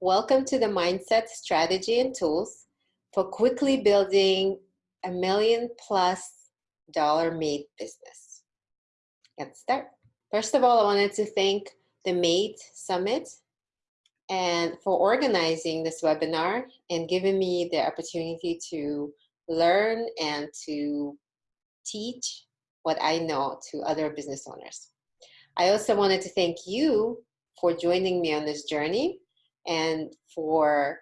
Welcome to the Mindset Strategy and Tools for quickly building a million plus dollar maid business. Let's start. First of all, I wanted to thank the MADE Summit and for organizing this webinar and giving me the opportunity to learn and to teach what I know to other business owners. I also wanted to thank you for joining me on this journey and for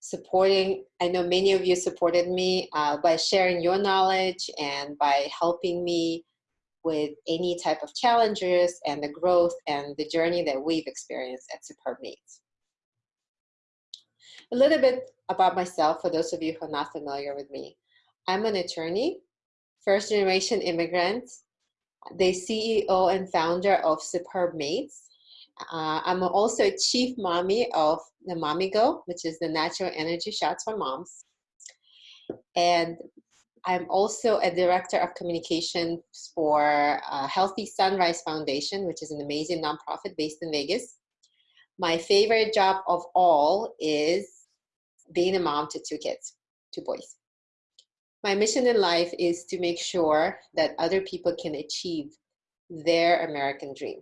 supporting. I know many of you supported me uh, by sharing your knowledge and by helping me with any type of challenges and the growth and the journey that we've experienced at Superb. A little bit about myself for those of you who are not familiar with me. I'm an attorney, first generation immigrant, the CEO and founder of Superb Maids. Uh, I'm also chief mommy of the Mommy Go, which is the natural energy shots for moms. And I'm also a director of communications for uh, Healthy Sunrise Foundation, which is an amazing nonprofit based in Vegas. My favorite job of all is being a mom to two kids, two boys. My mission in life is to make sure that other people can achieve their American dream.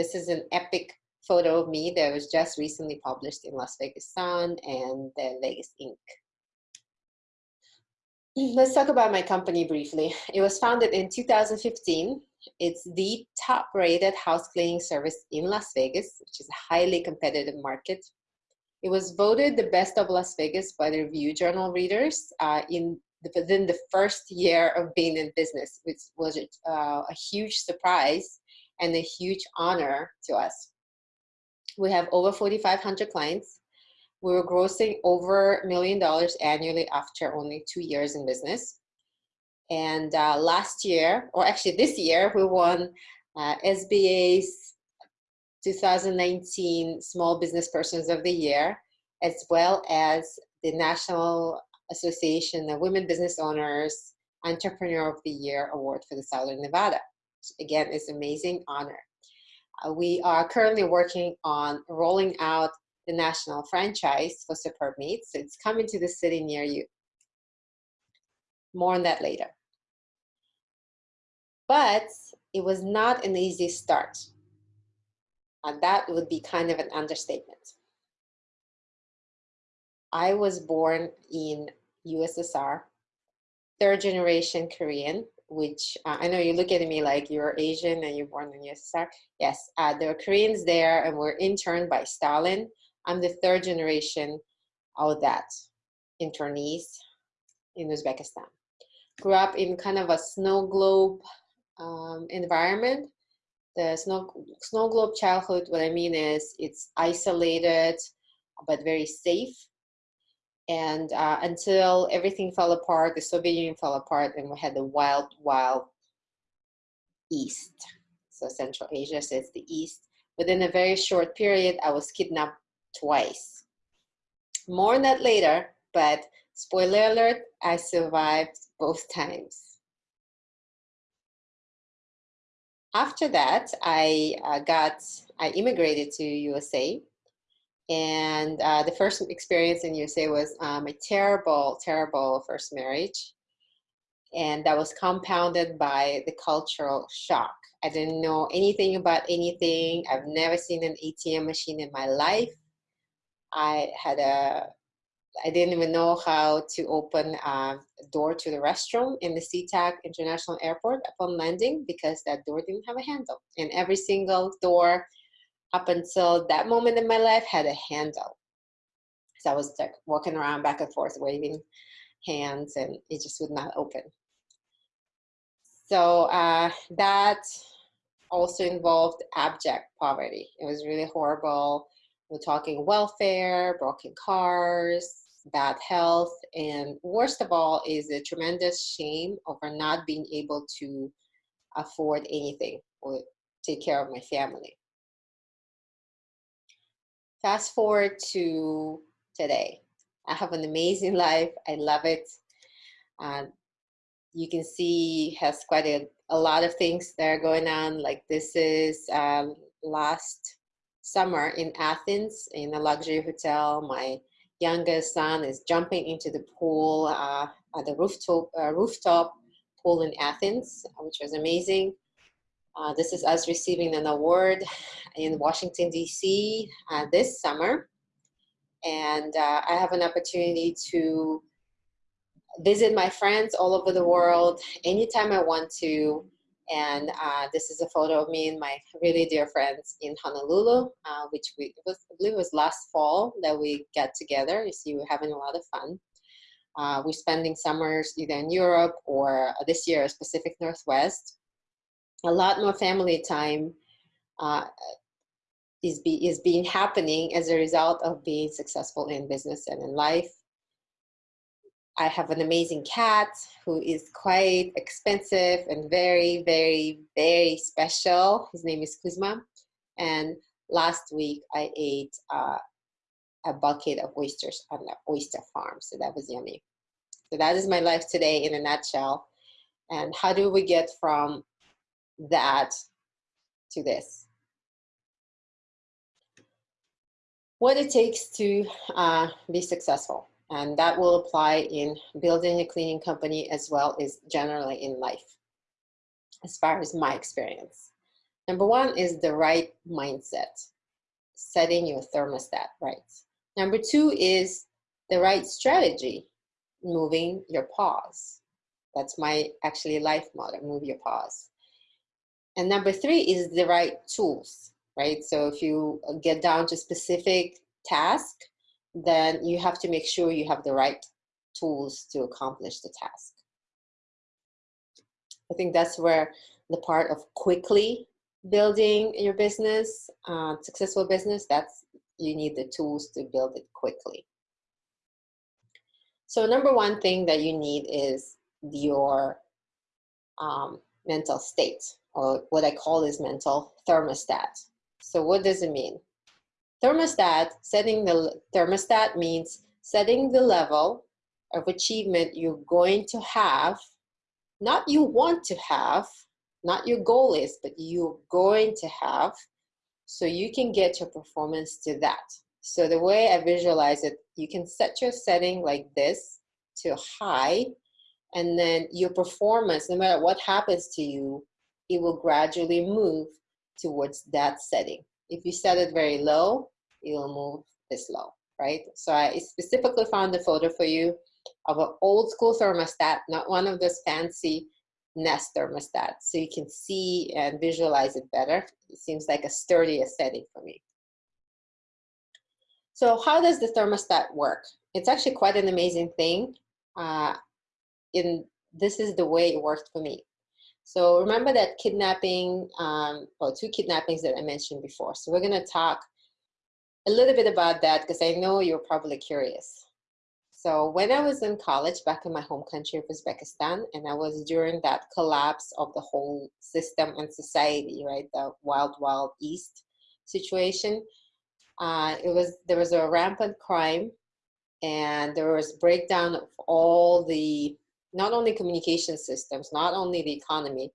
This is an epic photo of me that was just recently published in Las Vegas Sun and the Vegas Inc. Let's talk about my company briefly. It was founded in 2015. It's the top rated house cleaning service in Las Vegas, which is a highly competitive market. It was voted the best of Las Vegas by the Review Journal readers uh, in the, within the first year of being in business, which was uh, a huge surprise and a huge honor to us. We have over 4,500 clients. We were grossing over a million dollars annually after only two years in business. And uh, last year, or actually this year, we won uh, SBA's 2019 Small Business Persons of the Year, as well as the National Association of Women Business Owners Entrepreneur of the Year Award for the Southern Nevada. Again, it's amazing honor. Uh, we are currently working on rolling out the national franchise for Superb. So it's coming to the city near you. More on that later. But it was not an easy start. And that would be kind of an understatement. I was born in USSR, third generation Korean, which uh, I know you look at me like you're Asian and you're born in USSR. Yes, uh, there are Koreans there and were interned by Stalin. I'm the third generation of that internees in Uzbekistan. Grew up in kind of a snow globe um, environment. The snow, snow globe childhood, what I mean is it's isolated, but very safe and uh, until everything fell apart, the Soviet Union fell apart, and we had the wild, wild East. So Central Asia says the East. Within a very short period, I was kidnapped twice. More on that later, but spoiler alert, I survived both times. After that, I uh, got, I immigrated to USA and uh, the first experience in USA was um, a terrible, terrible first marriage. And that was compounded by the cultural shock. I didn't know anything about anything. I've never seen an ATM machine in my life. I had a, I didn't even know how to open a door to the restroom in the SeaTac International Airport upon landing because that door didn't have a handle. And every single door up until that moment in my life had a handle. So I was like walking around back and forth waving hands and it just would not open. So uh, that also involved abject poverty. It was really horrible. We're talking welfare, broken cars, bad health, and worst of all is the tremendous shame over not being able to afford anything or take care of my family. Fast forward to today. I have an amazing life. I love it. Uh, you can see has quite a, a lot of things that are going on. Like this is um, last summer in Athens in a luxury hotel. My youngest son is jumping into the pool uh, at the rooftop, uh, rooftop pool in Athens, which was amazing. Uh, this is us receiving an award in Washington, D.C. Uh, this summer. And uh, I have an opportunity to visit my friends all over the world anytime I want to. And uh, this is a photo of me and my really dear friends in Honolulu, uh, which we, was, I believe was last fall that we got together. You see, we're having a lot of fun. Uh, we're spending summers either in Europe or this year, Pacific Northwest. A lot more family time uh, is, be, is being happening as a result of being successful in business and in life. I have an amazing cat who is quite expensive and very, very, very special. His name is Kuzma. And last week I ate uh, a bucket of oysters on the oyster farm. So that was yummy. So that is my life today in a nutshell. And how do we get from that to this? What it takes to uh, be successful. And that will apply in building a cleaning company as well as generally in life, as far as my experience. Number one is the right mindset, setting your thermostat right. Number two is the right strategy, moving your paws. That's my actually life motto, move your paws. And number three is the right tools, right? So if you get down to specific task, then you have to make sure you have the right tools to accomplish the task. I think that's where the part of quickly building your business, uh, successful business, that's you need the tools to build it quickly. So number one thing that you need is your um, mental state, or what I call is mental thermostat. So what does it mean? Thermostat, setting the thermostat means setting the level of achievement you're going to have, not you want to have, not your goal is, but you're going to have, so you can get your performance to that. So the way I visualize it, you can set your setting like this to high, and then your performance, no matter what happens to you, it will gradually move towards that setting. If you set it very low, it will move this low, right? So I specifically found a photo for you of an old school thermostat, not one of those fancy Nest thermostats. So you can see and visualize it better. It seems like a sturdier setting for me. So how does the thermostat work? It's actually quite an amazing thing. Uh, in This is the way it worked for me. So remember that kidnapping, um, or two kidnappings that I mentioned before. So we're gonna talk a little bit about that because I know you're probably curious. So when I was in college back in my home country of Uzbekistan, and I was during that collapse of the whole system and society, right, the wild, wild east situation, uh, it was there was a rampant crime, and there was breakdown of all the not only communication systems, not only the economy,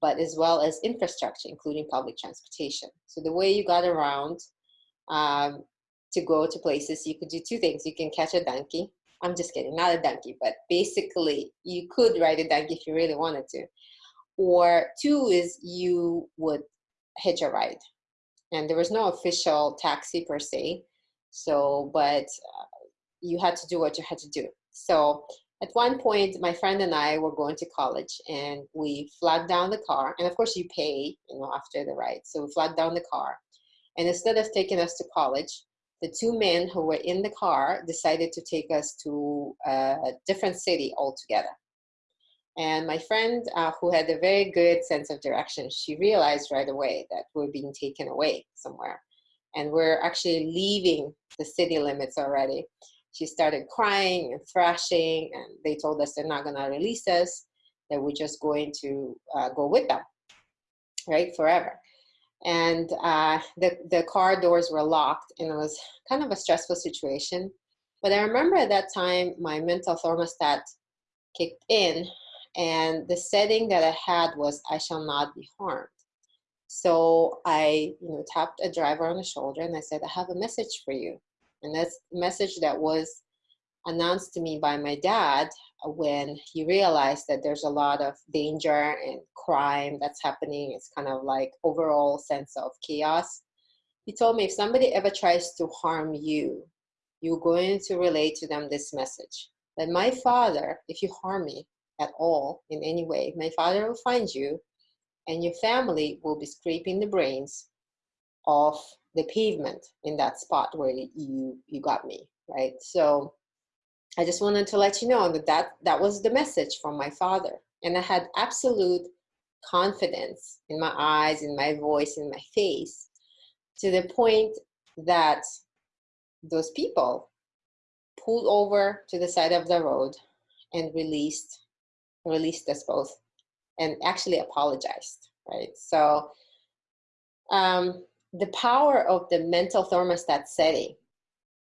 but as well as infrastructure, including public transportation. So the way you got around um, to go to places, you could do two things. You can catch a donkey. I'm just kidding, not a donkey, but basically you could ride a donkey if you really wanted to. Or two is you would hitch a ride. And there was no official taxi per se. So, but uh, you had to do what you had to do. So at one point, my friend and I were going to college and we flagged down the car. And of course you pay, you know, after the ride. So we flagged down the car. And instead of taking us to college, the two men who were in the car decided to take us to a different city altogether. And my friend, uh, who had a very good sense of direction, she realized right away that we're being taken away somewhere. And we're actually leaving the city limits already. She started crying and thrashing, and they told us they're not going to release us, that we're just going to uh, go with them, right, forever and uh, the, the car doors were locked and it was kind of a stressful situation. But I remember at that time my mental thermostat kicked in and the setting that I had was I shall not be harmed. So I, you know, tapped a driver on the shoulder and I said, I have a message for you. And that's a message that was announced to me by my dad uh, when he realized that there's a lot of danger and crime that's happening. It's kind of like overall sense of chaos. He told me if somebody ever tries to harm you, you're going to relate to them this message. That my father, if you harm me at all in any way, my father will find you and your family will be scraping the brains off the pavement in that spot where you you got me right so i just wanted to let you know that that, that was the message from my father and i had absolute confidence in my eyes in my voice in my face to the point that those people pulled over to the side of the road and released released us both and actually apologized, right? So um, the power of the mental thermostat setting,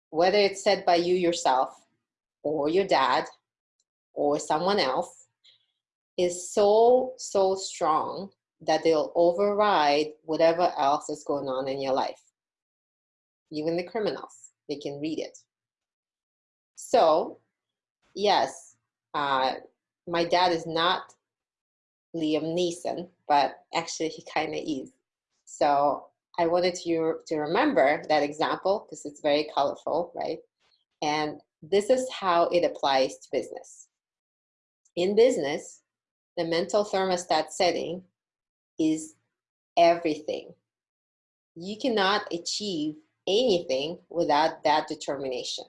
whether it's set by you yourself or your dad or someone else, is so, so strong that they'll override whatever else is going on in your life. Even the criminals, they can read it. So, yes, uh, my dad is not Liam Neeson, but actually he kind of is. So I wanted you to remember that example because it's very colorful, right? And this is how it applies to business. In business, the mental thermostat setting is everything. You cannot achieve anything without that determination.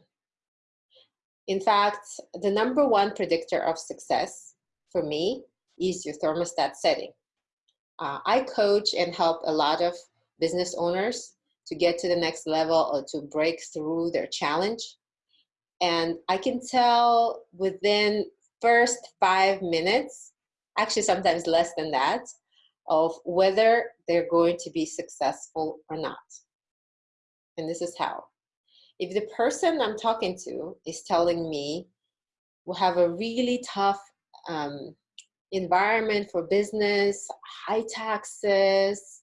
In fact, the number one predictor of success for me is your thermostat setting. Uh, I coach and help a lot of business owners to get to the next level or to break through their challenge. And I can tell within first five minutes, actually sometimes less than that, of whether they're going to be successful or not. And this is how. If the person I'm talking to is telling me we'll have a really tough um, environment for business, high taxes,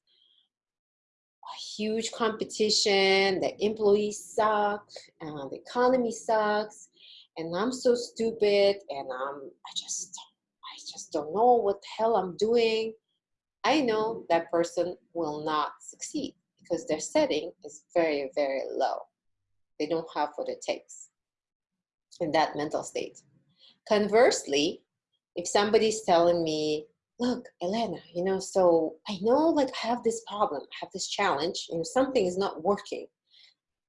huge competition, the employees suck, uh, the economy sucks, and I'm so stupid, and I'm, I just, I just don't know what the hell I'm doing. I know that person will not succeed because their setting is very, very low. They don't have what it takes in that mental state. Conversely, if somebody's telling me, look, Elena, you know, so I know like I have this problem, I have this challenge, you know, something is not working,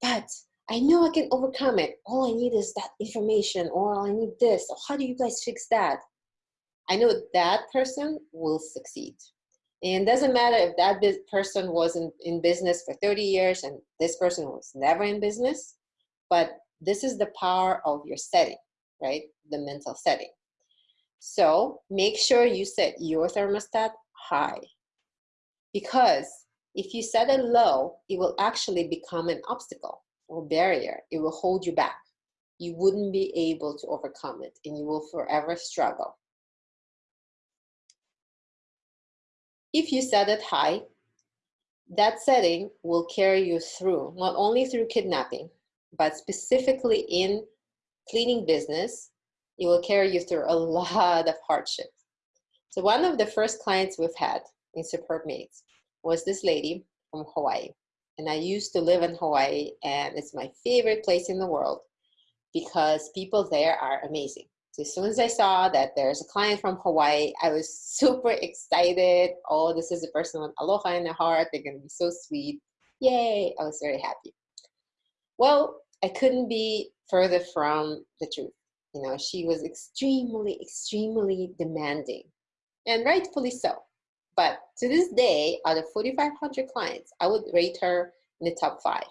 but I know I can overcome it. All I need is that information, or I need this, or how do you guys fix that? I know that person will succeed. And doesn't matter if that person wasn't in business for 30 years and this person was never in business, but this is the power of your setting, right? The mental setting. So make sure you set your thermostat high because if you set it low, it will actually become an obstacle or barrier. It will hold you back. You wouldn't be able to overcome it and you will forever struggle. If you set it high, that setting will carry you through, not only through kidnapping, but specifically in cleaning business, it will carry you through a lot of hardship. So one of the first clients we've had in Superb Maids was this lady from Hawaii. And I used to live in Hawaii and it's my favorite place in the world because people there are amazing. So as soon as I saw that there's a client from Hawaii, I was super excited. Oh, this is a person with aloha in their heart. They're gonna be so sweet. Yay, I was very happy. Well, I couldn't be further from the truth. You know, she was extremely, extremely demanding, and rightfully so. But to this day, out of 4,500 clients, I would rate her in the top five,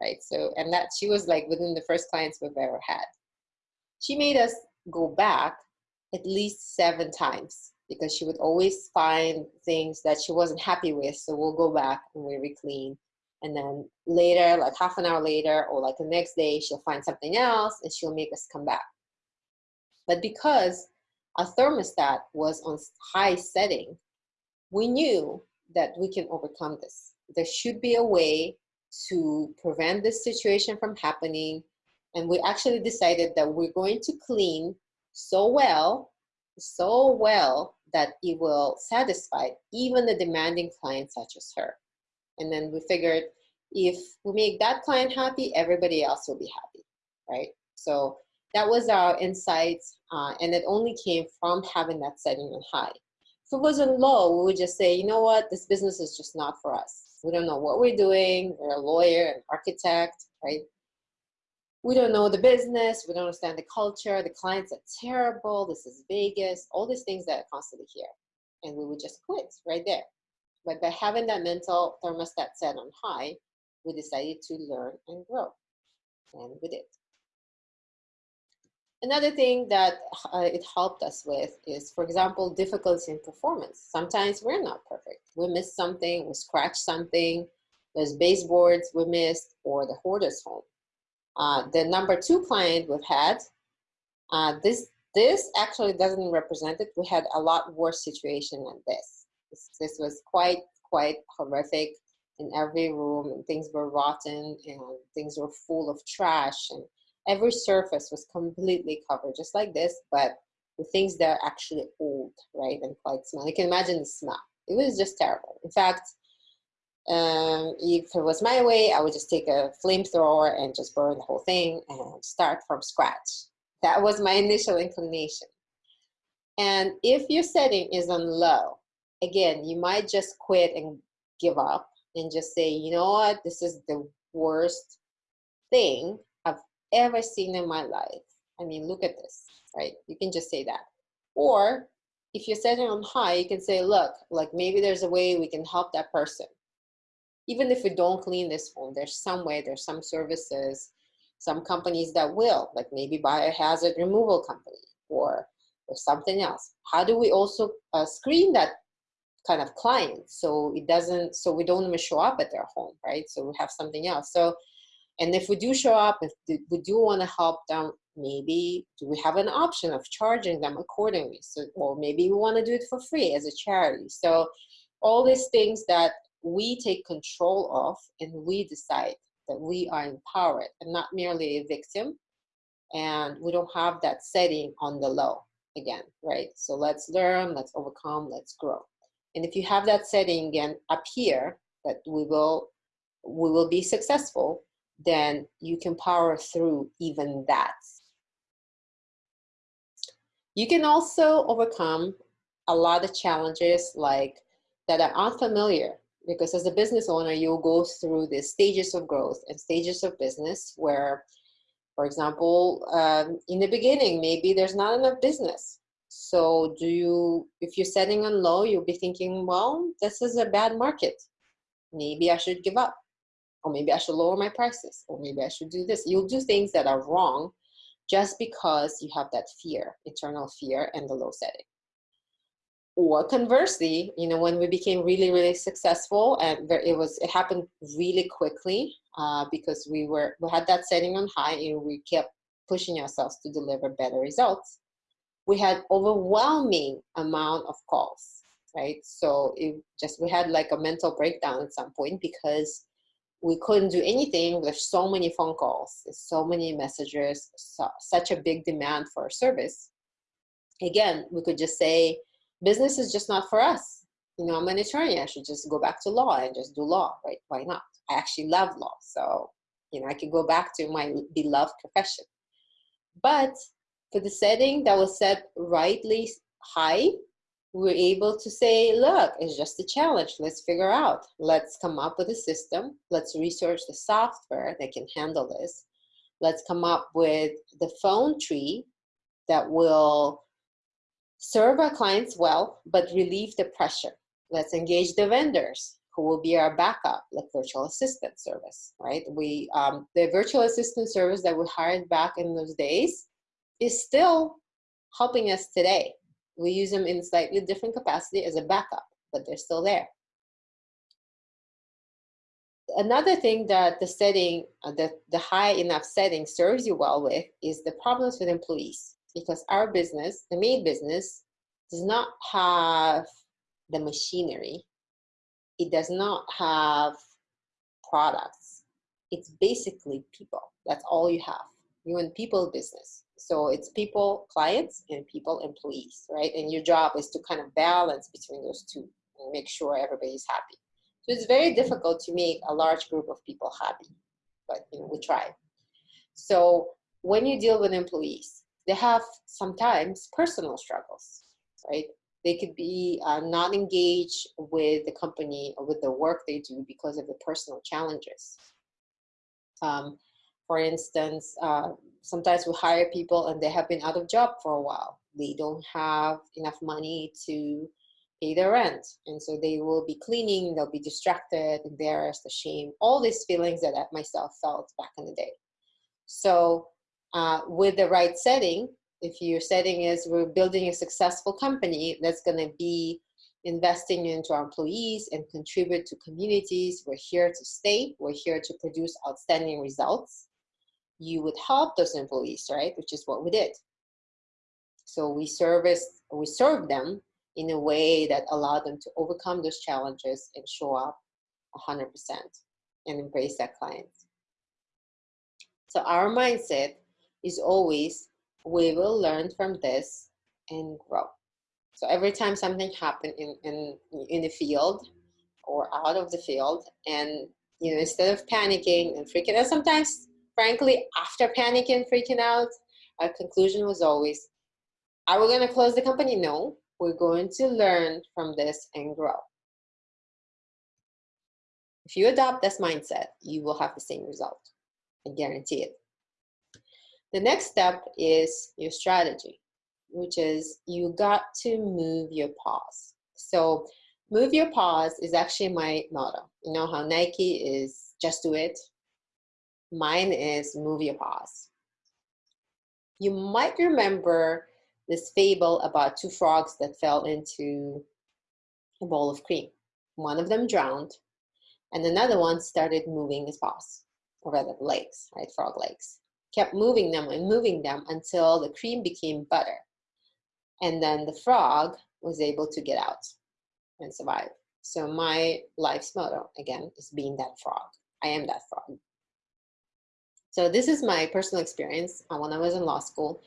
right? So, and that she was like within the first clients we've ever had. She made us go back at least seven times because she would always find things that she wasn't happy with. So we'll go back and we re-clean. And then later, like half an hour later or like the next day, she'll find something else and she'll make us come back. But because our thermostat was on high setting, we knew that we can overcome this. There should be a way to prevent this situation from happening. And we actually decided that we're going to clean so well, so well that it will satisfy even the demanding client such as her. And then we figured if we make that client happy, everybody else will be happy, right? So that was our insights, uh, and it only came from having that setting on high. If it wasn't low, we would just say, you know what, this business is just not for us. We don't know what we're doing. We're a lawyer, an architect, right? We don't know the business. We don't understand the culture. The clients are terrible. This is Vegas. All these things that I constantly hear. And we would just quit right there. But by having that mental thermostat set on high, we decided to learn and grow. And we did. Another thing that uh, it helped us with is, for example, difficulty in performance. Sometimes we're not perfect. We missed something, we scratched something, there's baseboards we missed, or the hoarder's home. Uh, the number two client we've had, uh, this, this actually doesn't represent it. We had a lot worse situation than this. This, this was quite, quite horrific in every room and things were rotten and things were full of trash and every surface was completely covered, just like this, but the things that are actually old, right, and quite small. You can imagine the smell. It was just terrible. In fact, um, if it was my way, I would just take a flamethrower and just burn the whole thing and start from scratch. That was my initial inclination. And if your setting is on low, again, you might just quit and give up and just say, you know what, this is the worst thing ever seen in my life. I mean, look at this, right? You can just say that. Or if you're setting on high, you can say, look, like maybe there's a way we can help that person. Even if we don't clean this home, there's some way, there's some services, some companies that will, like maybe biohazard removal company or, or something else. How do we also uh, screen that kind of client so it doesn't, so we don't even show up at their home, right? So we have something else. So and if we do show up, if we do want to help them, maybe do we have an option of charging them accordingly? So, or maybe we want to do it for free as a charity. So all these things that we take control of and we decide that we are empowered and not merely a victim and we don't have that setting on the low again, right? So let's learn, let's overcome, let's grow. And if you have that setting again up here, that we will, we will be successful, then you can power through even that. You can also overcome a lot of challenges like that are unfamiliar because as a business owner, you'll go through the stages of growth and stages of business where, for example, um, in the beginning, maybe there's not enough business. So do you, if you're setting on low, you'll be thinking, well, this is a bad market. Maybe I should give up or maybe I should lower my prices, or maybe I should do this. You'll do things that are wrong just because you have that fear, internal fear and the low setting. Or conversely, you know, when we became really, really successful and it was, it happened really quickly uh, because we were, we had that setting on high and we kept pushing ourselves to deliver better results. We had overwhelming amount of calls, right? So it just, we had like a mental breakdown at some point because we couldn't do anything with so many phone calls, so many messages, so, such a big demand for our service. Again, we could just say, business is just not for us. You know, I'm an attorney, I should just go back to law and just do law, right? Why not? I actually love law, so, you know, I could go back to my beloved profession. But for the setting that was set rightly high, we're able to say, look, it's just a challenge. Let's figure out. Let's come up with a system. Let's research the software that can handle this. Let's come up with the phone tree that will serve our clients well, but relieve the pressure. Let's engage the vendors who will be our backup, like virtual assistant service, right? We, um, the virtual assistant service that we hired back in those days is still helping us today we use them in slightly different capacity as a backup, but they're still there. Another thing that the setting, uh, the, the high enough setting serves you well with is the problems with employees. Because our business, the main business, does not have the machinery it does not have products. It's basically people. That's all you have. You're in people business. So it's people clients and people employees, right? And your job is to kind of balance between those two and make sure everybody's happy. So it's very difficult to make a large group of people happy, but you know, we try. So when you deal with employees, they have sometimes personal struggles, right? They could be uh, not engaged with the company or with the work they do because of the personal challenges. Um, for instance, uh, sometimes we hire people and they have been out of job for a while. They don't have enough money to pay their rent. And so they will be cleaning, they'll be distracted, embarrassed, ashamed, all these feelings that I myself felt back in the day. So uh, with the right setting, if your setting is we're building a successful company that's going to be investing into our employees and contribute to communities, we're here to stay, we're here to produce outstanding results. You would help those employees, right? Which is what we did. So we service, we serve them in a way that allowed them to overcome those challenges and show up 100% and embrace that client. So our mindset is always, we will learn from this and grow. So every time something happened in, in, in the field or out of the field, and you know, instead of panicking and freaking out, sometimes, frankly, after panicking freaking out, our conclusion was always, are we going to close the company? No, we're going to learn from this and grow. If you adopt this mindset, you will have the same result. I guarantee it. The next step is your strategy, which is you got to move your paws. So move your paws is actually my motto. You know how Nike is just do it? Mine is move your paws. You might remember this fable about two frogs that fell into a bowl of cream. One of them drowned, and another one started moving his paws, or rather legs, right, frog legs kept moving them and moving them until the cream became butter. And then the frog was able to get out and survive. So my life's motto, again, is being that frog. I am that frog. So this is my personal experience uh, when I was in law school,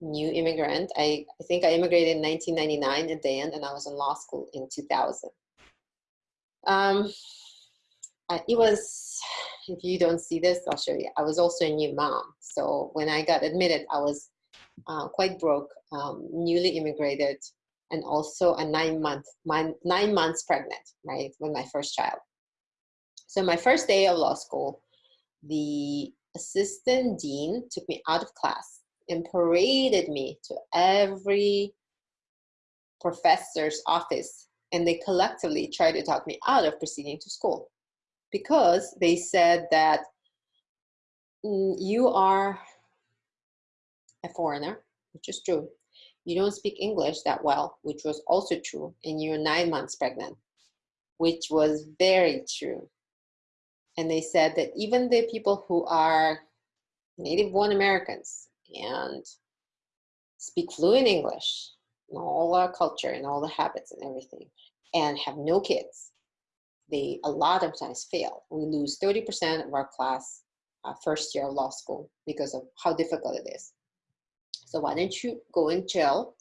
new immigrant. I, I think I immigrated in 1999 at the end and I was in law school in 2000. Um, it was if you don't see this, I'll show you. I was also a new mom. So when I got admitted, I was uh, quite broke, um, newly immigrated, and also a nine month, my, nine months pregnant, right, with my first child. So my first day of law school, the assistant dean took me out of class and paraded me to every professor's office and they collectively tried to talk me out of proceeding to school because they said that mm, you are a foreigner, which is true. You don't speak English that well, which was also true, and you're nine months pregnant, which was very true. And they said that even the people who are native born Americans and speak fluent English, all our culture and all the habits and everything, and have no kids, they a lot of times fail. We lose 30% of our class uh, first year of law school because of how difficult it is. So why don't you go and chill?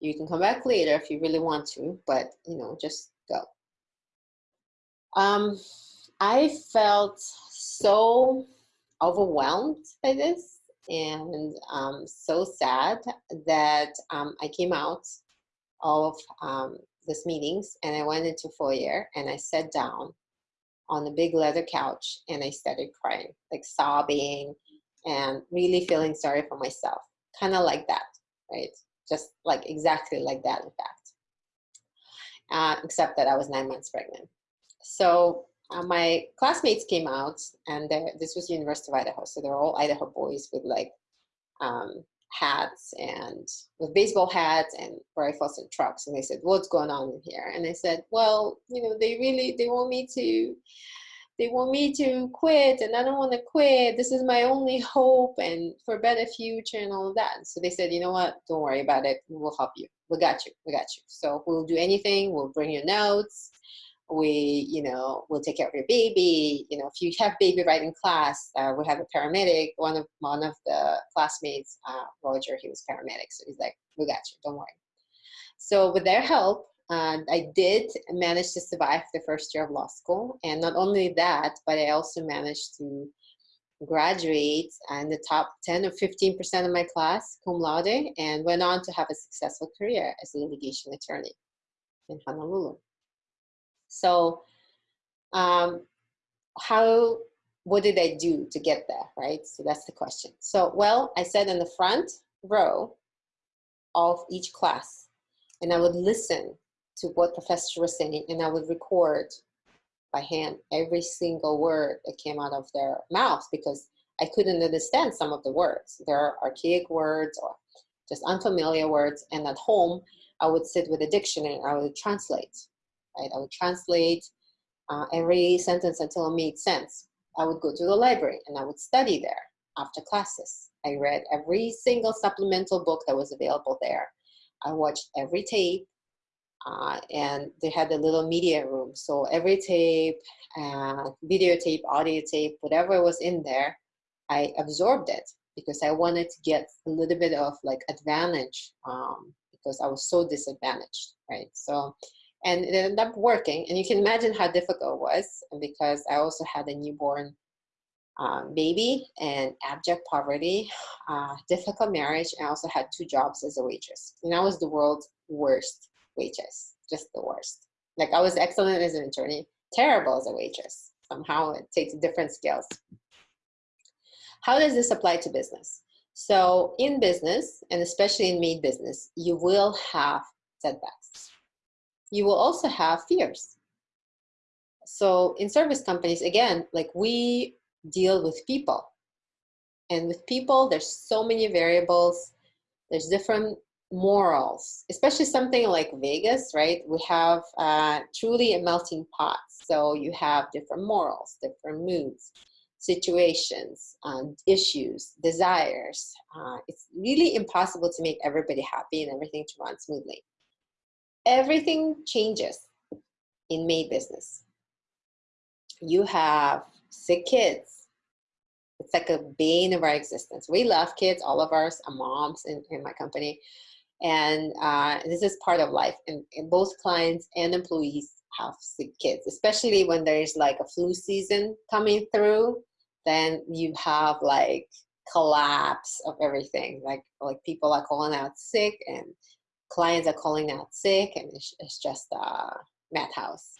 You can come back later if you really want to, but you know, just go. Um, I felt so overwhelmed by this and um, so sad that um, I came out of um, this meetings and I went into foyer and I sat down on the big leather couch and I started crying, like sobbing and really feeling sorry for myself. Kind of like that, right? Just like exactly like that, in fact. Uh, except that I was nine months pregnant. So uh, my classmates came out and this was University of Idaho. So they're all Idaho boys with like um, hats and with baseball hats and rifles and trucks and they said what's going on in here? And I said well you know they really they want me to they want me to quit and I don't want to quit. This is my only hope and for a better future and all of that. So they said you know what? Don't worry about it. We'll help you. We got you. We got you. So we'll do anything we'll bring your notes we, you know, will take care of your baby. You know, if you have baby right in class, uh, we have a paramedic. One of one of the classmates, uh, Roger, he was paramedic, so he's like, "We got you, don't worry." So with their help, uh, I did manage to survive the first year of law school, and not only that, but I also managed to graduate in the top 10 or 15 percent of my class, cum laude, and went on to have a successful career as a litigation attorney in Honolulu. So um, how, what did I do to get there, right? So that's the question. So, well, I sat in the front row of each class and I would listen to what professor was saying and I would record by hand every single word that came out of their mouths because I couldn't understand some of the words. There are archaic words or just unfamiliar words. And at home, I would sit with a dictionary and I would translate right? I would translate uh, every sentence until it made sense. I would go to the library and I would study there after classes. I read every single supplemental book that was available there. I watched every tape uh, and they had a little media room. So every tape, uh, videotape, audio tape, whatever was in there, I absorbed it because I wanted to get a little bit of like advantage um, because I was so disadvantaged, right? So and it ended up working. And you can imagine how difficult it was because I also had a newborn um, baby and abject poverty, uh, difficult marriage. I also had two jobs as a waitress. And I was the world's worst waitress, just the worst. Like I was excellent as an attorney, terrible as a waitress. Somehow it takes different skills. How does this apply to business? So in business, and especially in maid business, you will have setbacks you will also have fears. So in service companies, again, like we deal with people. And with people, there's so many variables. There's different morals, especially something like Vegas, right? We have uh, truly a melting pot. So you have different morals, different moods, situations, um, issues, desires. Uh, it's really impossible to make everybody happy and everything to run smoothly everything changes in maid business. You have sick kids. It's like a bane of our existence. We love kids, all of us moms in, in my company. And uh, this is part of life. And, and both clients and employees have sick kids, especially when there's like a flu season coming through, then you have like collapse of everything. Like like people are calling out sick and clients are calling out sick and it's, it's just a madhouse.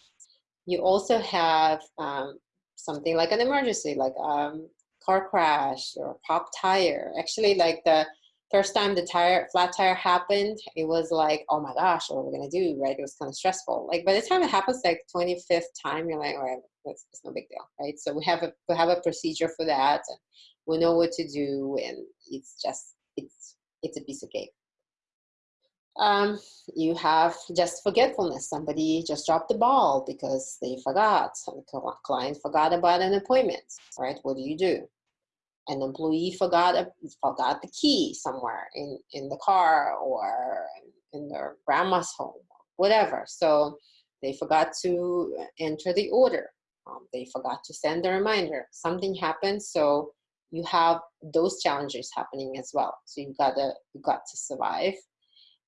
You also have um, something like an emergency, like a um, car crash or a pop tire. Actually, like the first time the tire flat tire happened, it was like, oh my gosh, what are we gonna do, right? It was kind of stressful. Like by the time it happens, like 25th time, you're like, all right, it's, it's no big deal, right? So we have a we have a procedure for that, we know what to do, and it's just it's it's a piece of cake um, you have just forgetfulness. Somebody just dropped the ball because they forgot. The client forgot about an appointment, right? What do you do? An employee forgot a, forgot the key somewhere in, in the car or in their grandma's home, whatever. So they forgot to enter the order. Um, they forgot to send the reminder. Something happened, so you have those challenges happening as well. So you gotta you got to survive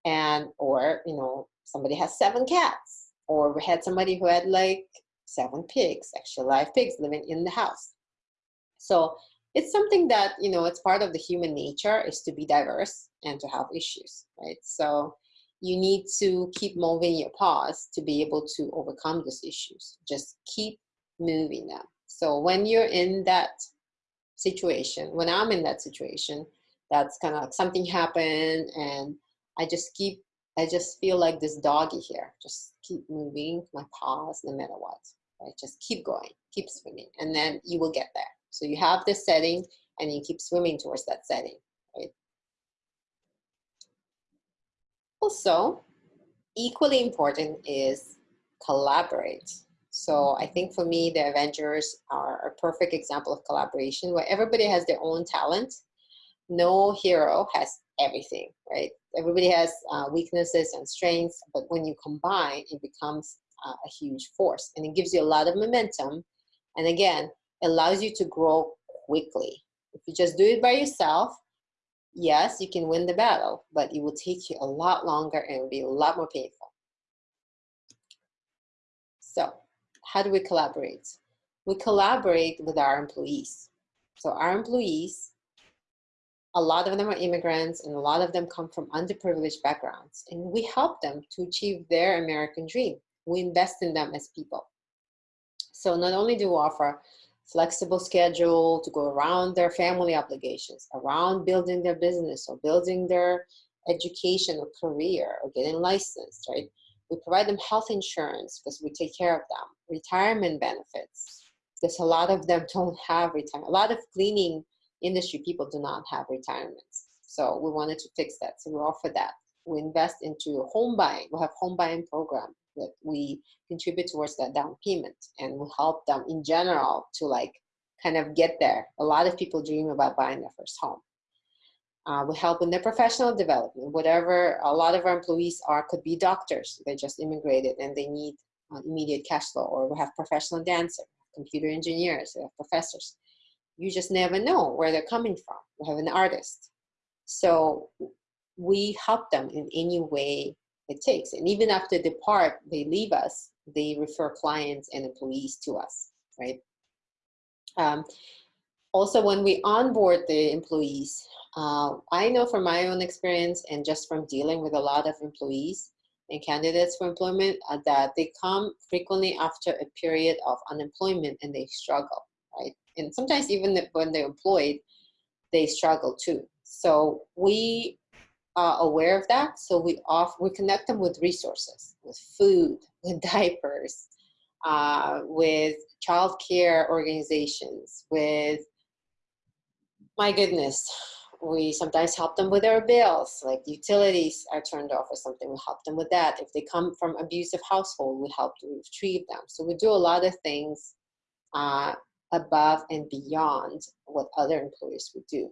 and or you know somebody has seven cats or we had somebody who had like seven pigs actual live pigs living in the house. So it's something that you know it's part of the human nature is to be diverse and to have issues right? So you need to keep moving your paws to be able to overcome those issues. Just keep moving them. So when you're in that situation when i'm in that situation that's kind of like something happened and I just keep, I just feel like this doggy here. Just keep moving my paws no matter what, right? Just keep going, keep swimming, and then you will get there. So you have this setting and you keep swimming towards that setting, right? Also, equally important is collaborate. So I think for me, the Avengers are a perfect example of collaboration where everybody has their own talent. No hero has everything, right? Everybody has uh, weaknesses and strengths, but when you combine, it becomes uh, a huge force and it gives you a lot of momentum. And again, allows you to grow quickly. If you just do it by yourself, yes, you can win the battle, but it will take you a lot longer and it'll be a lot more painful. So how do we collaborate? We collaborate with our employees. So our employees, a lot of them are immigrants and a lot of them come from underprivileged backgrounds and we help them to achieve their American dream. We invest in them as people. So not only do we offer flexible schedule to go around their family obligations, around building their business or building their education or career or getting licensed, right? We provide them health insurance because we take care of them, retirement benefits, because a lot of them don't have retirement. A lot of cleaning industry people do not have retirements. So we wanted to fix that. So we offer that. We invest into home buying. We have home buying program that we contribute towards that down payment and we help them in general to like kind of get there. A lot of people dream about buying their first home. Uh, we help in their professional development, whatever a lot of our employees are, could be doctors. They just immigrated and they need uh, immediate cash flow, or we have professional dancers, computer engineers, we have professors. You just never know where they're coming from. We have an artist. So we help them in any way it takes. And even after they depart, they leave us, they refer clients and employees to us, right? Um, also, when we onboard the employees, uh, I know from my own experience and just from dealing with a lot of employees and candidates for employment uh, that they come frequently after a period of unemployment and they struggle, right? And sometimes even when they're employed, they struggle too. So we are aware of that. So we off we connect them with resources, with food, with diapers, uh, with childcare organizations, with my goodness, we sometimes help them with their bills, like utilities are turned off or something, we help them with that. If they come from abusive household, we help to retrieve them. So we do a lot of things uh, above and beyond what other employers would do.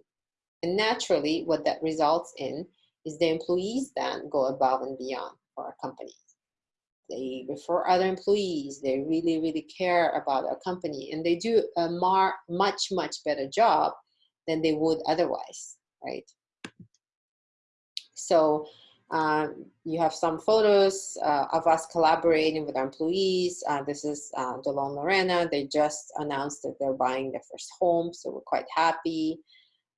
And naturally, what that results in is the employees then go above and beyond for our company. They refer other employees. They really, really care about our company, and they do a more, much, much better job than they would otherwise, right? So um, you have some photos uh, of us collaborating with our employees. Uh, this is uh, Delon Lorena. They just announced that they're buying their first home, so we're quite happy.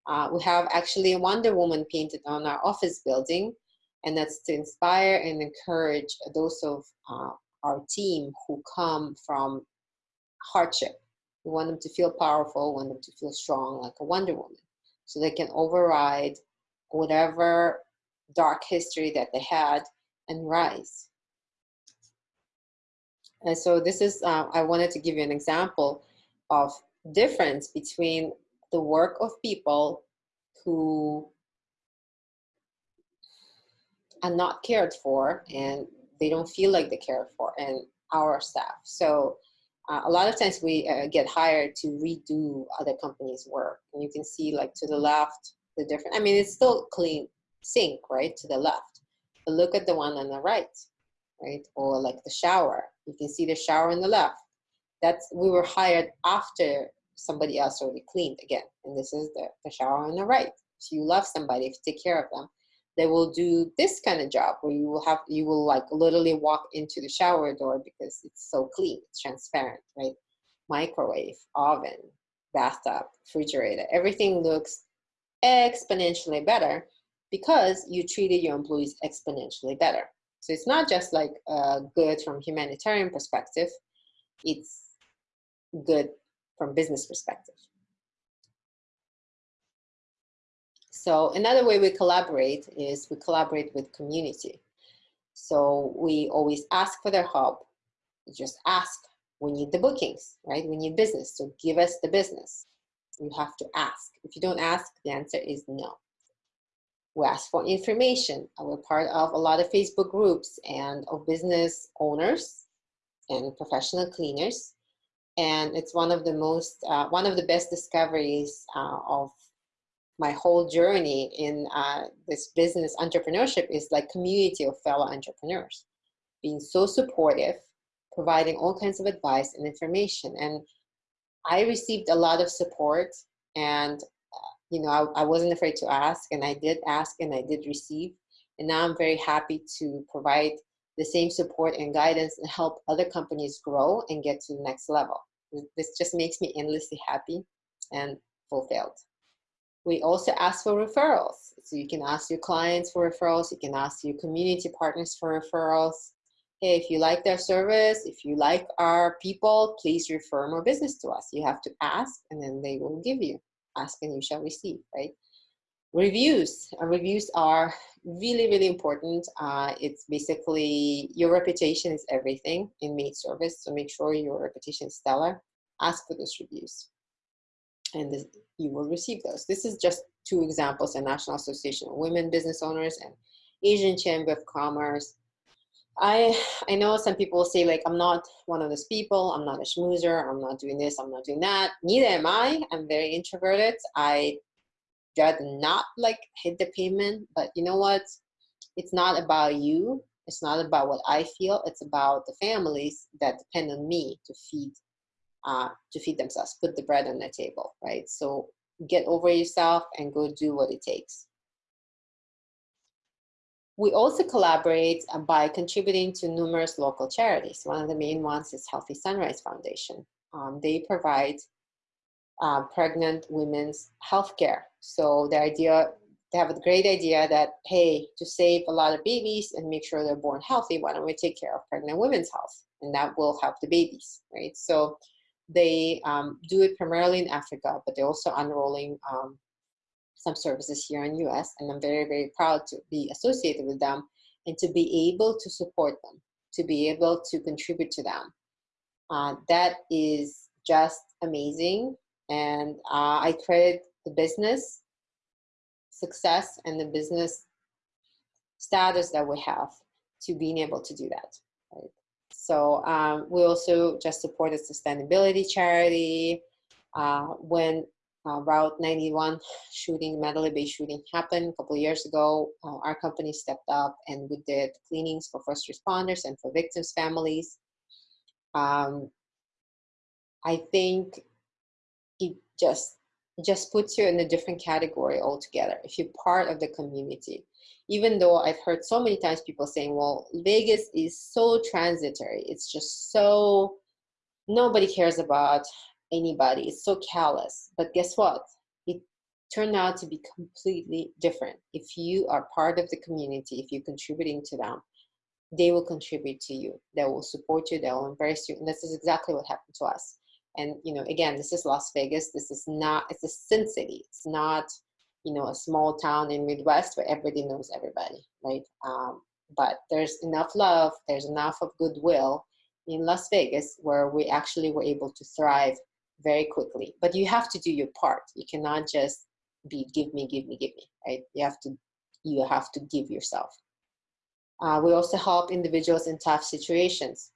Uh, we have actually a Wonder Woman painted on our office building, and that's to inspire and encourage those of uh, our team who come from hardship. We want them to feel powerful, want them to feel strong like a Wonder Woman, so they can override whatever dark history that they had and rise. And so this is, uh, I wanted to give you an example of difference between the work of people who are not cared for and they don't feel like they're cared for and our staff. So uh, a lot of times we uh, get hired to redo other companies' work. And you can see like to the left, the different, I mean, it's still clean sink, right, to the left. But look at the one on the right, right? Or like the shower. You can see the shower on the left. That's, we were hired after somebody else already cleaned again. And this is the, the shower on the right. So you love somebody, if you take care of them, they will do this kind of job where you will have, you will like literally walk into the shower door because it's so clean, it's transparent, right? Microwave, oven, bathtub, refrigerator, everything looks exponentially better because you treated your employees exponentially better. So it's not just like uh, good from humanitarian perspective, it's good from business perspective. So another way we collaborate is we collaborate with community. So we always ask for their help. We just ask. We need the bookings, right? We need business. So give us the business. You have to ask. If you don't ask, the answer is no. We ask for information. We're part of a lot of Facebook groups and of business owners and professional cleaners and it's one of the most uh, one of the best discoveries uh, of my whole journey in uh, this business entrepreneurship is like community of fellow entrepreneurs being so supportive providing all kinds of advice and information. And I received a lot of support and you know, I, I wasn't afraid to ask and I did ask and I did receive. And now I'm very happy to provide the same support and guidance and help other companies grow and get to the next level. This just makes me endlessly happy and fulfilled. We also ask for referrals. So you can ask your clients for referrals. You can ask your community partners for referrals. Hey, if you like their service, if you like our people, please refer more business to us. You have to ask and then they will give you. Ask and you shall receive, right? Reviews. Uh, reviews are really, really important. Uh, it's basically your reputation is everything in maid service. So make sure your reputation is stellar. Ask for those reviews and this, you will receive those. This is just two examples, the National Association of Women Business Owners and Asian Chamber of Commerce. I, I know some people say like, I'm not one of those people, I'm not a schmoozer, I'm not doing this, I'm not doing that. Neither am I, I'm very introverted. I rather not like hit the pavement, but you know what? It's not about you. It's not about what I feel. It's about the families that depend on me to feed uh, to feed themselves, put the bread on the table, right? So get over yourself and go do what it takes. We also collaborate uh, by contributing to numerous local charities. One of the main ones is Healthy Sunrise Foundation. Um, they provide uh, pregnant women's health care. So the idea, they have a great idea that, hey, to save a lot of babies and make sure they're born healthy, why don't we take care of pregnant women's health? And that will help the babies, right? So they um, do it primarily in Africa, but they're also unrolling um, some services here in US. And I'm very, very proud to be associated with them and to be able to support them, to be able to contribute to them. Uh, that is just amazing. And uh, I credit the business success and the business status that we have to being able to do that. Right? So um, we also just supported sustainability charity. Uh, when uh, Route 91 shooting, Mandalay Bay shooting happened a couple years ago, uh, our company stepped up and we did cleanings for first responders and for victims' families. Um, I think it just just puts you in a different category altogether if you're part of the community even though I've heard so many times people saying, well, Vegas is so transitory. It's just so, nobody cares about anybody. It's so callous. But guess what? It turned out to be completely different. If you are part of the community, if you're contributing to them, they will contribute to you. They will support you. They will embrace you. And this is exactly what happened to us. And, you know, again, this is Las Vegas. This is not, it's a sin city. It's not you know, a small town in Midwest where everybody knows everybody, right? Um, but there's enough love, there's enough of goodwill in Las Vegas where we actually were able to thrive very quickly. But you have to do your part. You cannot just be give me, give me, give me, right? You have to, you have to give yourself. Uh, we also help individuals in tough situations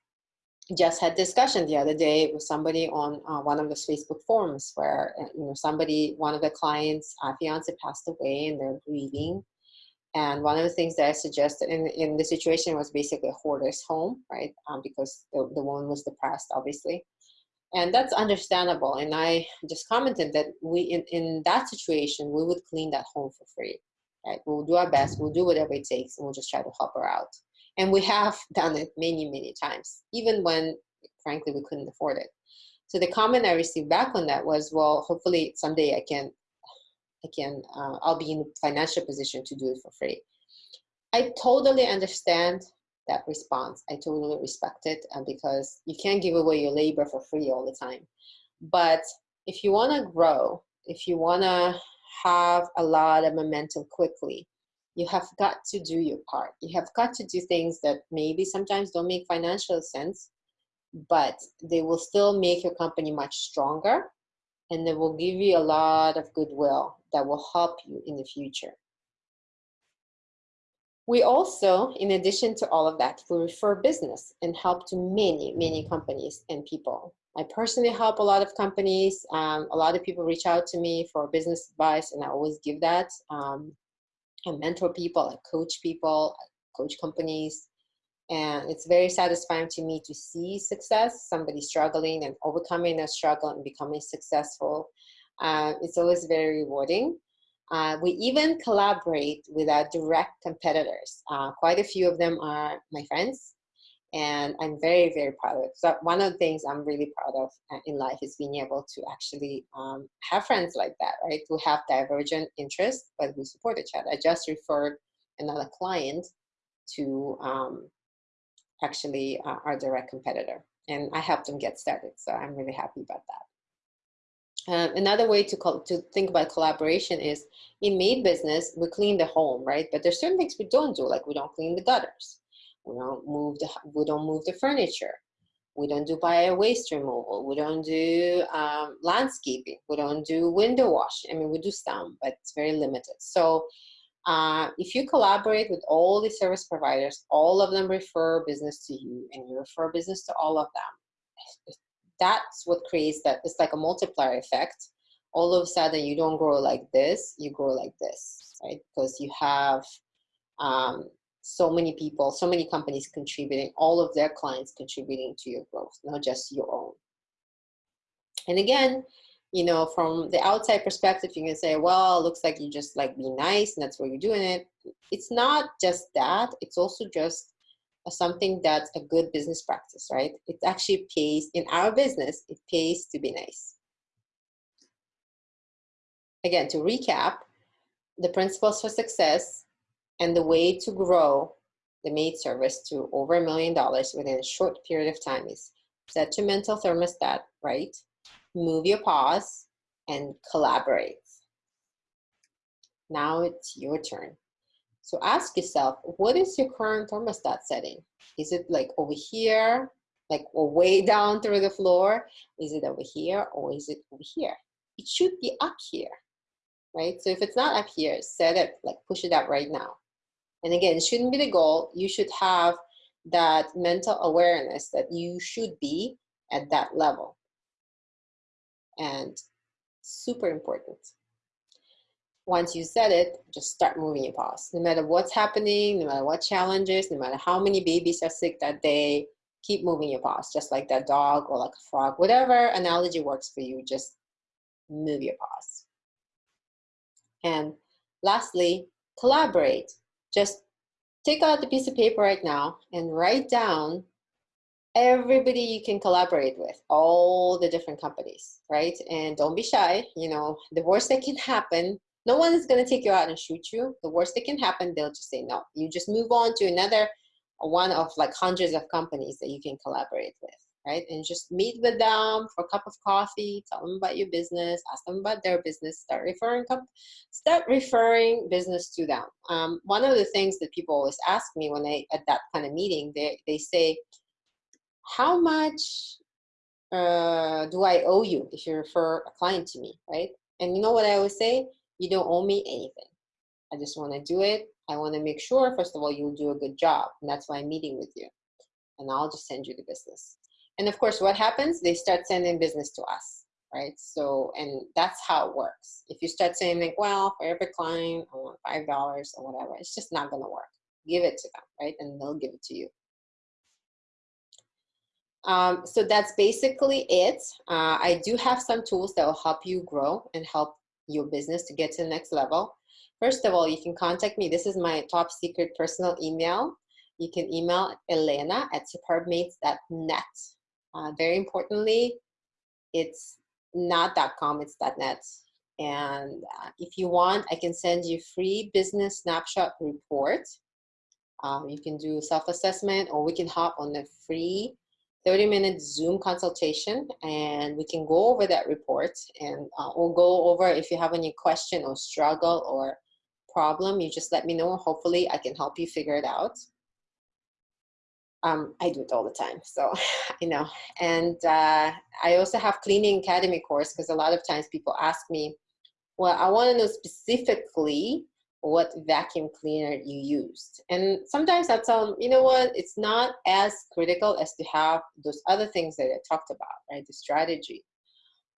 just had discussion the other day with somebody on uh, one of those Facebook forums where uh, you know somebody, one of the clients' uh, fiance passed away and they're grieving. And one of the things that I suggested in, in the situation was basically a hoarder's home, right? Um, because the, the woman was depressed, obviously. And that's understandable. And I just commented that we, in, in that situation, we would clean that home for free, right? We'll do our best, we'll do whatever it takes, and we'll just try to help her out. And we have done it many, many times, even when, frankly, we couldn't afford it. So the comment I received back on that was, well, hopefully someday I can, I can, uh, I'll be in a financial position to do it for free. I totally understand that response. I totally respect it uh, because you can't give away your labor for free all the time. But if you want to grow, if you want to have a lot of momentum quickly, you have got to do your part. You have got to do things that maybe sometimes don't make financial sense, but they will still make your company much stronger and they will give you a lot of goodwill that will help you in the future. We also, in addition to all of that, we refer business and help to many, many companies and people. I personally help a lot of companies. Um, a lot of people reach out to me for business advice and I always give that. Um, I mentor people, I coach people, I coach companies. And it's very satisfying to me to see success, somebody struggling and overcoming a struggle and becoming successful. Uh, it's always very rewarding. Uh, we even collaborate with our direct competitors. Uh, quite a few of them are my friends, and I'm very, very proud of it. So one of the things I'm really proud of uh, in life is being able to actually um, have friends like that, right? Who have divergent interests, but we support each other. I just referred another client to um, actually uh, our direct competitor, and I helped them get started. So I'm really happy about that. Um, another way to, to think about collaboration is in maid business, we clean the home, right? But there's certain things we don't do, like we don't clean the gutters. We don't move the, we don't move the furniture. We don't do bio waste removal. We don't do um, landscaping. We don't do window washing. I mean, we do some, but it's very limited. So uh, if you collaborate with all the service providers, all of them refer business to you and you refer business to all of them that's what creates that it's like a multiplier effect. All of a sudden you don't grow like this you grow like this right? Because you have um, so many people so many companies contributing all of their clients contributing to your growth not just your own. And again you know from the outside perspective you can say well looks like you just like be nice and that's why you're doing it. It's not just that it's also just something that's a good business practice, right? It actually pays, in our business, it pays to be nice. Again, to recap, the principles for success and the way to grow the maid service to over a million dollars within a short period of time is set your mental thermostat, right? Move your paws and collaborate. Now it's your turn. So ask yourself, what is your current thermostat setting? Is it like over here, like way down through the floor? Is it over here or is it over here? It should be up here, right? So if it's not up here, set it, like push it up right now. And again, it shouldn't be the goal. You should have that mental awareness that you should be at that level. And super important once you set it, just start moving your paws. No matter what's happening, no matter what challenges, no matter how many babies are sick that day, keep moving your paws, just like that dog or like a frog, whatever analogy works for you, just move your paws. And lastly, collaborate. Just take out the piece of paper right now and write down everybody you can collaborate with, all the different companies, right? And don't be shy. You know, the worst that can happen no one is going to take you out and shoot you. The worst that can happen, they'll just say no. You just move on to another one of like hundreds of companies that you can collaborate with, right? And just meet with them for a cup of coffee, tell them about your business, ask them about their business, start referring, start referring business to them. Um, one of the things that people always ask me when they at that kind of meeting, they they say, how much uh, do I owe you if you refer a client to me, right? And you know what I always say? You don't owe me anything. I just want to do it. I want to make sure, first of all, you'll do a good job. And that's why I'm meeting with you. And I'll just send you the business. And of course, what happens? They start sending business to us, right? So, and that's how it works. If you start saying like, well, for every client, I want $5 or whatever, it's just not going to work. Give it to them, right? And they'll give it to you. Um, so that's basically it. Uh, I do have some tools that will help you grow and help your business to get to the next level. First of all, you can contact me. This is my top secret personal email. You can email Elena at superbmaids.net. Uh, very importantly, it's not .com, it's .net. And uh, if you want, I can send you free business snapshot report. Um, you can do self-assessment or we can hop on the free 30 minute Zoom consultation and we can go over that report and uh, we'll go over if you have any question or struggle or problem, you just let me know. Hopefully I can help you figure it out. Um, I do it all the time, so I know. And uh, I also have Cleaning Academy course because a lot of times people ask me, well, I want to know specifically what vacuum cleaner you used. And sometimes I tell them, you know what, it's not as critical as to have those other things that I talked about, right? The strategy.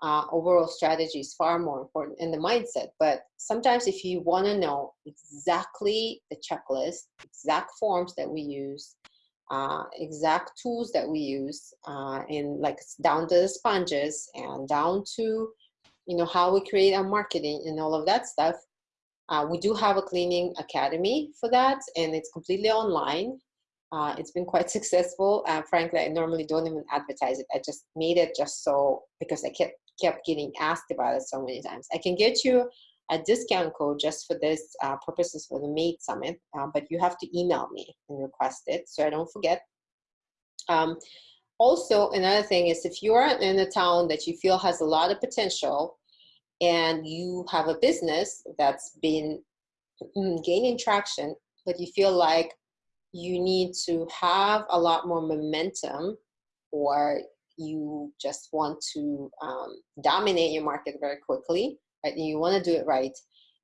Uh, overall strategy is far more important in the mindset. But sometimes if you want to know exactly the checklist, exact forms that we use, uh, exact tools that we use uh, in like down to the sponges and down to you know how we create our marketing and all of that stuff uh, we do have a cleaning academy for that and it's completely online. Uh, it's been quite successful uh, frankly i normally don't even advertise it. I just made it just so because i kept kept getting asked about it so many times. I can get you a discount code just for this uh, purposes for the Maid Summit, uh, but you have to email me and request it so I don't forget. Um, also, another thing is if you're in a town that you feel has a lot of potential and you have a business that's been mm, gaining traction, but you feel like you need to have a lot more momentum or you just want to um, dominate your market very quickly, right, and you want to do it right,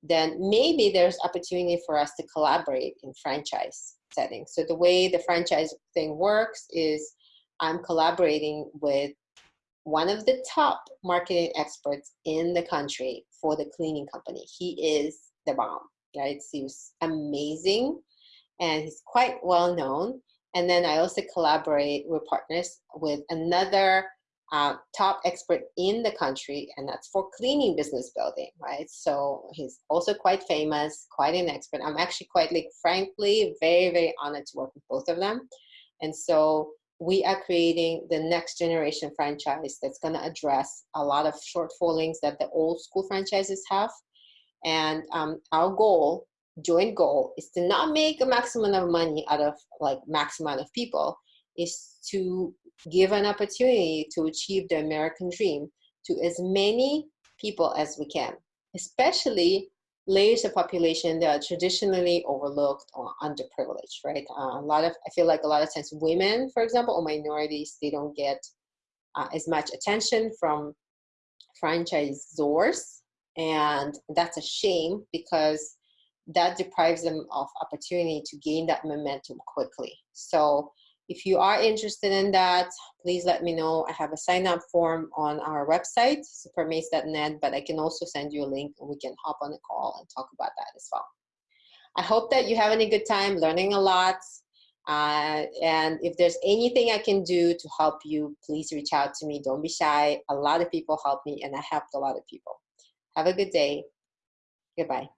then maybe there's opportunity for us to collaborate in franchise settings. So the way the franchise thing works is I'm collaborating with one of the top marketing experts in the country for the cleaning company. He is the bomb, right? He's amazing and he's quite well known. And then I also collaborate with partners with another uh, top expert in the country, and that's for cleaning business building, right? So he's also quite famous, quite an expert. I'm actually quite, like, frankly, very, very honored to work with both of them. And so we are creating the next generation franchise that's going to address a lot of shortfallings that the old school franchises have. And um, our goal, joint goal, is to not make a maximum of money out of like maximum of people, is to give an opportunity to achieve the American dream to as many people as we can, especially layers of population that are traditionally overlooked or underprivileged, right? Uh, a lot of, I feel like a lot of times women, for example, or minorities, they don't get uh, as much attention from franchisors. And that's a shame because that deprives them of opportunity to gain that momentum quickly. So if you are interested in that, please let me know. I have a sign up form on our website, superbmaids.net, but I can also send you a link and we can hop on a call and talk about that as well. I hope that you're having a good time learning a lot. Uh, and if there's anything I can do to help you, please reach out to me. Don't be shy. A lot of people help me and I helped a lot of people. Have a good day. Goodbye.